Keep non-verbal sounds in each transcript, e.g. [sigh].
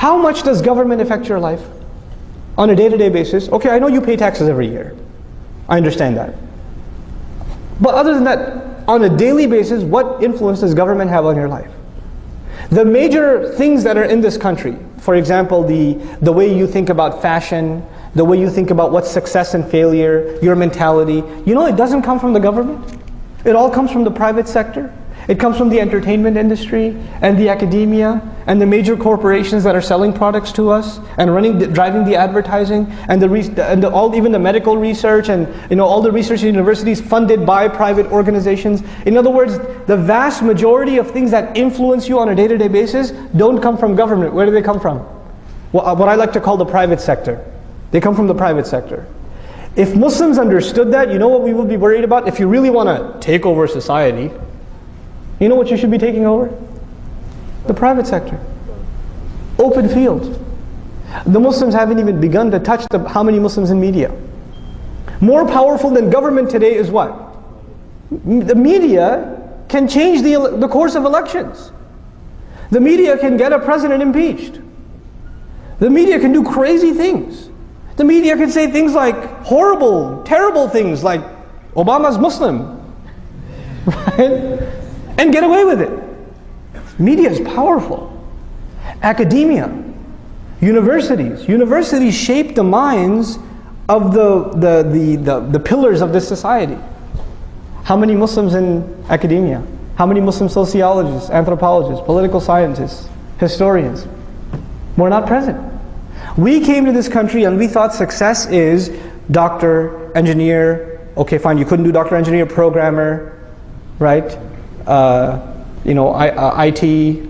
How much does government affect your life? On a day-to-day basis, okay, I know you pay taxes every year. I understand that. But other than that, on a daily basis, what influence does government have on your life? The major things that are in this country, for example, the, the way you think about fashion, the way you think about what's success and failure, your mentality, you know it doesn't come from the government. It all comes from the private sector. It comes from the entertainment industry and the academia and the major corporations that are selling products to us and running, driving the advertising and the, and the, all even the medical research and you know all the research universities funded by private organizations. In other words, the vast majority of things that influence you on a day-to-day basis don't come from government. Where do they come from? What I like to call the private sector. They come from the private sector. If Muslims understood that, you know what we would be worried about? If you really want to take over society, you know what you should be taking over? The private sector. Open field. The Muslims haven't even begun to touch the, how many Muslims in media. More powerful than government today is what? The media can change the, the course of elections. The media can get a president impeached. The media can do crazy things. The media can say things like horrible, terrible things like Obama's Muslim. [laughs] Right? And get away with it. Media is powerful. Academia, universities. Universities shape the minds of the, the, the, the, the pillars of this society. How many Muslims in academia? How many Muslim sociologists, anthropologists, political scientists, historians? We're not present. We came to this country and we thought success is doctor, engineer, okay fine, you couldn't do doctor, engineer, programmer, right? Uh, you know, I, uh, IT,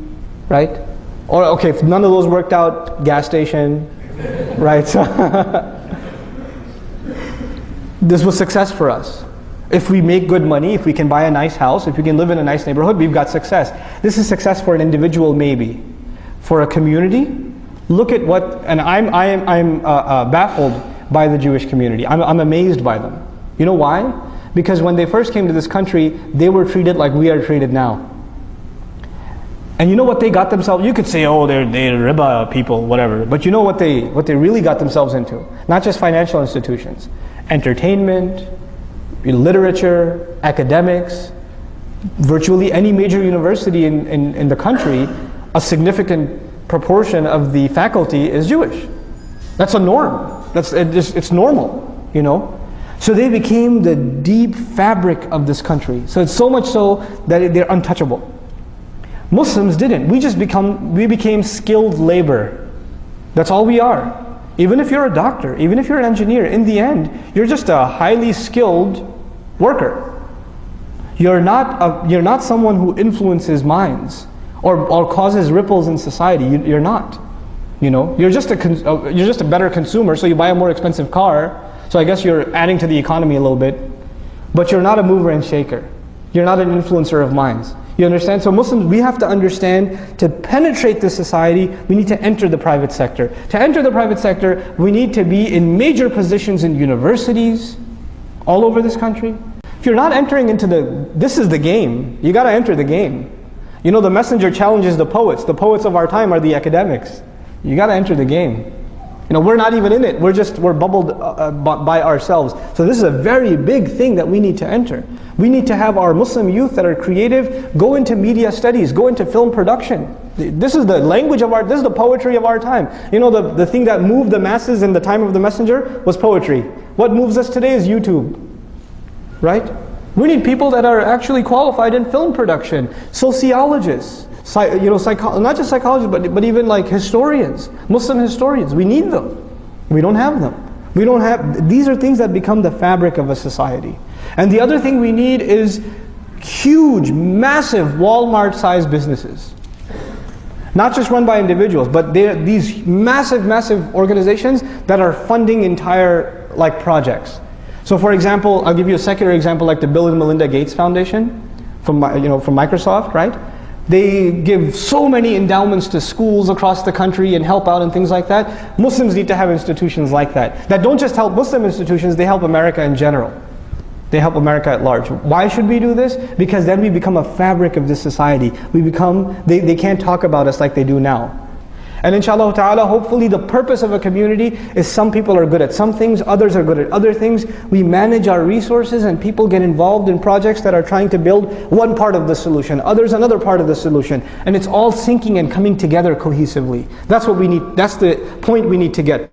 right? Or okay, if none of those worked out, gas station, [laughs] right? [laughs] this was success for us. If we make good money, if we can buy a nice house, if we can live in a nice neighborhood, we've got success. This is success for an individual, maybe. For a community, look at what, and I'm, I'm, I'm uh, uh, baffled by the Jewish community. I'm, I'm amazed by them. You know why? Because when they first came to this country, they were treated like we are treated now. And you know what they got themselves? You could say, oh, they're, they're riba people, whatever. But you know what they, what they really got themselves into? Not just financial institutions. Entertainment, literature, academics, virtually any major university in, in, in the country, a significant proportion of the faculty is Jewish. That's a norm. That's, it's, it's normal, you know. So they became the deep fabric of this country. So it's so much so that they're untouchable. Muslims didn't. We just become, we became skilled labor. That's all we are. Even if you're a doctor, even if you're an engineer, in the end, you're just a highly skilled worker. You're not, a, you're not someone who influences minds or, or causes ripples in society. You, are not. You know, you're just, a, uh, you're just a better consumer, so you buy a more expensive car, so I guess you're adding to the economy a little bit, but you're not a mover and shaker. You're not an influencer of minds. You understand? So Muslims, we have to understand to penetrate this society, we need to enter the private sector. To enter the private sector, we need to be in major positions in universities all over this country. If you're not entering into the, this is the game. You got to enter the game. You know, the messenger challenges the poets. The poets of our time are the academics. You got to enter the game. You know, we're not even in it. We're just, we're bubbled uh, uh by ourselves. So this is a very big thing that we need to enter. We need to have our Muslim youth that are creative go into media studies, go into film production. This is the language of our, this is the poetry of our time. You know, the, the thing that moved the masses in the time of the messenger was poetry. What moves us today is YouTube, right? We need people that are actually qualified in film production, sociologists, you know, psycho not just psychologists, but, but even like historians, Muslim historians. We need them. We don't have them. We don't have, these are things that become the fabric of a society. And the other thing we need is huge, massive Walmart-sized businesses. Not just run by individuals, but these massive, massive organizations that are funding entire like projects. So for example, I'll give you a secular example like the Bill and Melinda Gates Foundation from, you know, from Microsoft, right? They give so many endowments to schools across the country and help out and things like that. Muslims need to have institutions like that. That don't just help Muslim institutions, they help America in general. They help America at large. Why should we do this? Because then we become a fabric of this society. We become, they, they can't talk about us like they do now. And inshallah ta'ala, hopefully the purpose of a community is some people are good at some things, others are good at other things. We manage our resources and people get involved in projects that are trying to build one part of the solution, others another part of the solution. And it's all syncing and coming together cohesively. That's what we need, that's the point we need to get.